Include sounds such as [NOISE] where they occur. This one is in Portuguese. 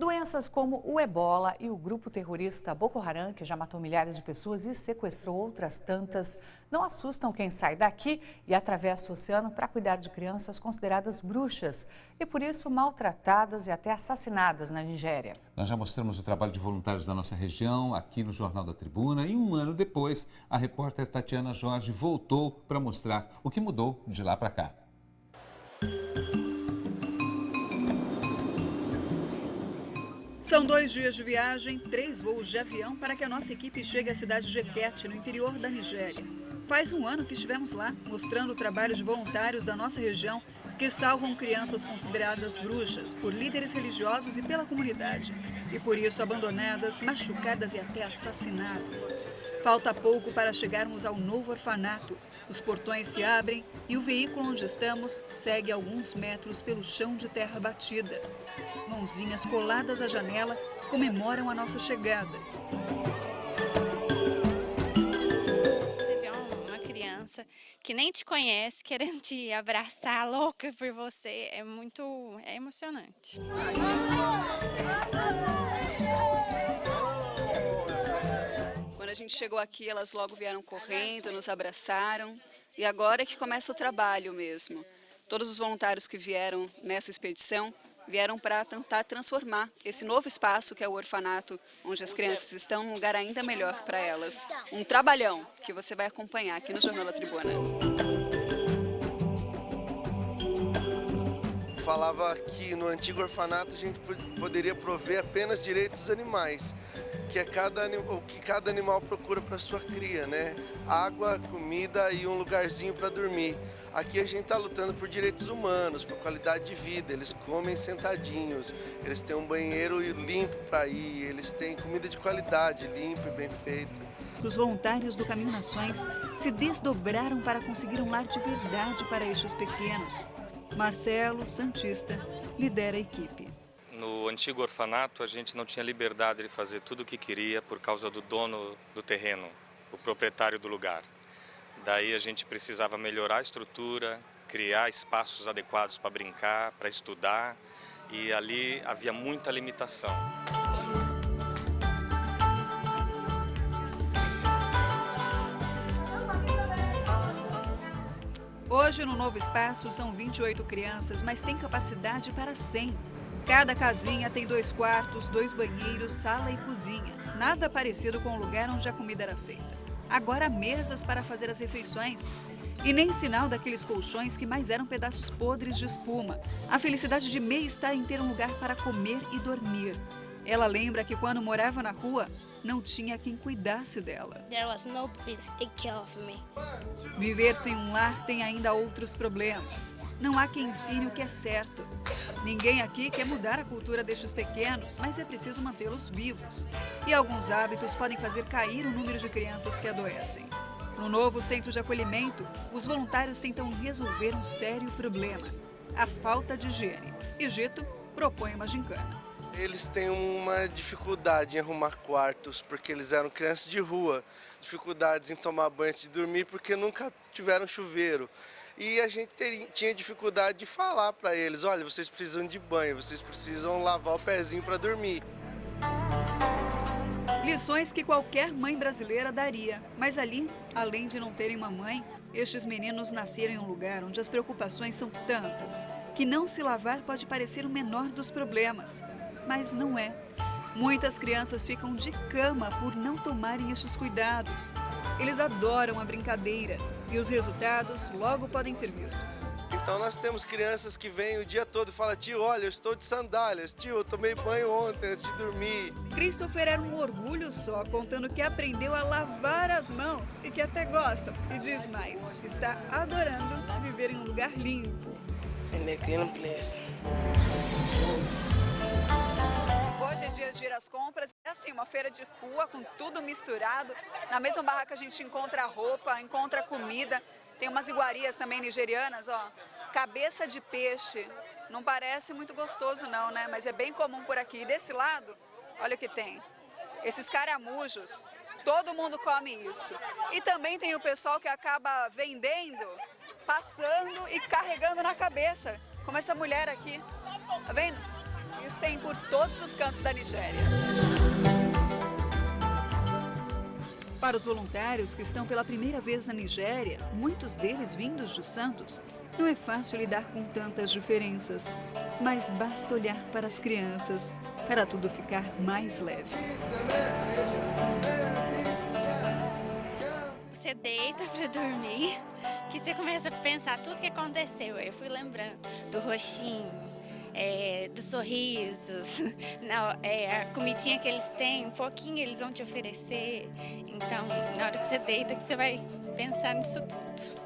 Doenças como o ebola e o grupo terrorista Boko Haram, que já matou milhares de pessoas e sequestrou outras tantas, não assustam quem sai daqui e atravessa o oceano para cuidar de crianças consideradas bruxas e, por isso, maltratadas e até assassinadas na Nigéria. Nós já mostramos o trabalho de voluntários da nossa região aqui no Jornal da Tribuna e um ano depois, a repórter Tatiana Jorge voltou para mostrar o que mudou de lá para cá. São dois dias de viagem, três voos de avião para que a nossa equipe chegue à cidade de Ekete, no interior da Nigéria. Faz um ano que estivemos lá, mostrando o trabalho de voluntários da nossa região que salvam crianças consideradas bruxas por líderes religiosos e pela comunidade, e por isso abandonadas, machucadas e até assassinadas. Falta pouco para chegarmos ao novo orfanato, os portões se abrem e o veículo onde estamos segue alguns metros pelo chão de terra batida. Mãozinhas coladas à janela comemoram a nossa chegada. Você vê uma criança que nem te conhece, querendo te abraçar, louca por você, é muito é emocionante. Gente chegou aqui, elas logo vieram correndo, nos abraçaram. E agora é que começa o trabalho mesmo. Todos os voluntários que vieram nessa expedição vieram para tentar transformar esse novo espaço que é o orfanato, onde as crianças estão, num lugar ainda melhor para elas. Um trabalhão que você vai acompanhar aqui no Jornal da Tribuna. Falava que no antigo orfanato a gente poderia prover apenas direitos animais que é cada, o que cada animal procura para sua cria, né? Água, comida e um lugarzinho para dormir. Aqui a gente está lutando por direitos humanos, por qualidade de vida. Eles comem sentadinhos, eles têm um banheiro limpo para ir, eles têm comida de qualidade, limpa e bem feita. Os voluntários do Caminho Nações se desdobraram para conseguir um lar de verdade para estes pequenos. Marcelo Santista lidera a equipe. No antigo orfanato, a gente não tinha liberdade de fazer tudo o que queria por causa do dono do terreno, o proprietário do lugar. Daí a gente precisava melhorar a estrutura, criar espaços adequados para brincar, para estudar, e ali havia muita limitação. Hoje, no novo espaço, são 28 crianças, mas tem capacidade para 100. Cada casinha tem dois quartos, dois banheiros, sala e cozinha. Nada parecido com o lugar onde a comida era feita. Agora mesas para fazer as refeições. E nem sinal daqueles colchões que mais eram pedaços podres de espuma. A felicidade de May está em ter um lugar para comer e dormir. Ela lembra que quando morava na rua, não tinha quem cuidasse dela. Viver sem um lar tem ainda outros problemas. Não há quem ensine o que é certo. Ninguém aqui quer mudar a cultura destes pequenos, mas é preciso mantê-los vivos. E alguns hábitos podem fazer cair o número de crianças que adoecem. No novo centro de acolhimento, os voluntários tentam resolver um sério problema: a falta de higiene. Egito propõe uma gincana. Eles têm uma dificuldade em arrumar quartos, porque eles eram crianças de rua. Dificuldades em tomar banho antes de dormir, porque nunca tiveram chuveiro e a gente tinha dificuldade de falar para eles, olha, vocês precisam de banho, vocês precisam lavar o pezinho para dormir. Lições que qualquer mãe brasileira daria, mas ali, além de não terem uma mãe, estes meninos nasceram em um lugar onde as preocupações são tantas, que não se lavar pode parecer o menor dos problemas, mas não é. Muitas crianças ficam de cama por não tomarem estes cuidados. Eles adoram a brincadeira e os resultados logo podem ser vistos. Então nós temos crianças que vêm o dia todo e falam, tio, olha, eu estou de sandálias, tio, eu tomei banho ontem antes de dormir. Christopher era um orgulho só, contando que aprendeu a lavar as mãos e que até gosta. E diz mais, está adorando viver em um lugar limpo. In a clean place. Ir às compras. É assim, uma feira de rua com tudo misturado. Na mesma barraca a gente encontra roupa, encontra comida. Tem umas iguarias também nigerianas, ó. Cabeça de peixe. Não parece muito gostoso não, né? Mas é bem comum por aqui. E desse lado, olha o que tem. Esses caramujos. Todo mundo come isso. E também tem o pessoal que acaba vendendo, passando e carregando na cabeça. Como essa mulher aqui. Tá vendo? Voluntários tem por todos os cantos da Nigéria. Para os voluntários que estão pela primeira vez na Nigéria, muitos deles vindos de Santos, não é fácil lidar com tantas diferenças, mas basta olhar para as crianças para tudo ficar mais leve. Você deita para dormir, que você começa a pensar tudo que aconteceu. Eu fui lembrando do roxinho, é, dos sorrisos, [LAUGHS] na, é, a comidinha que eles têm, um pouquinho eles vão te oferecer. Então, na hora que você deita, que você vai pensar nisso tudo.